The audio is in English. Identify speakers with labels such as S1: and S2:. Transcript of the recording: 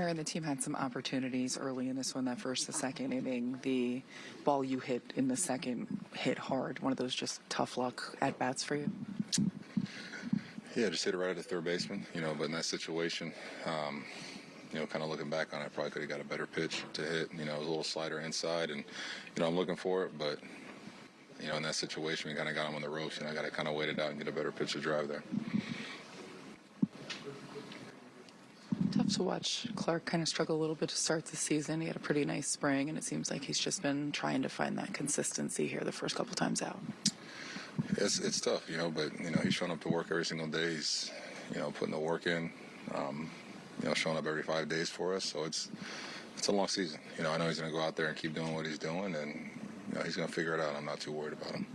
S1: Aaron, the team had some opportunities early in this one, that first, the second inning. The ball you hit in the second hit hard. One of those just tough luck at bats for you.
S2: Yeah, just hit it right at the third baseman, you know, but in that situation, um, you know, kind of looking back on it, I probably could have got a better pitch to hit. You know, it was a little slider inside, and, you know, I'm looking for it, but, you know, in that situation, we kind of got him on the ropes, and I got to kind of wait it out and get a better pitch to drive there.
S1: Tough to watch Clark kind of struggle a little bit to start the season. He had a pretty nice spring, and it seems like he's just been trying to find that consistency here the first couple times out.
S2: It's, it's tough, you know, but, you know, he's showing up to work every single day. He's, you know, putting the work in, um, you know, showing up every five days for us. So it's, it's a long season. You know, I know he's going to go out there and keep doing what he's doing, and, you know, he's going to figure it out. I'm not too worried about him.